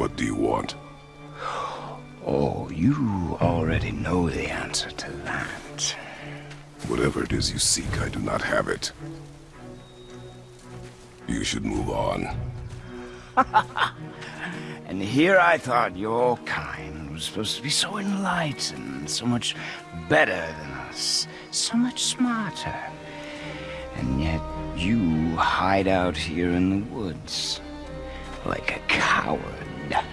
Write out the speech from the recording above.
What do you want? Oh, you already know the answer to that. Whatever it is you seek, I do not have it. You should move on. And here I thought your kind was supposed to be so enlightened, so much better than us, so much smarter. And yet you hide out here in the woods like a coward.